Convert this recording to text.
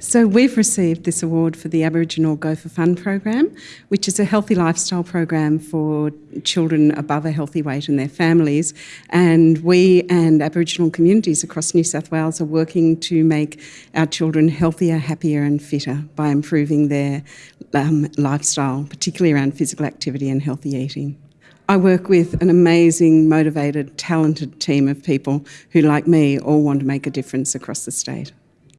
So we've received this award for the Aboriginal Go for Fun program, which is a healthy lifestyle program for children above a healthy weight and their families. And we and Aboriginal communities across New South Wales are working to make our children healthier, happier and fitter by improving their um, lifestyle, particularly around physical activity and healthy eating. I work with an amazing, motivated, talented team of people who, like me, all want to make a difference across the state.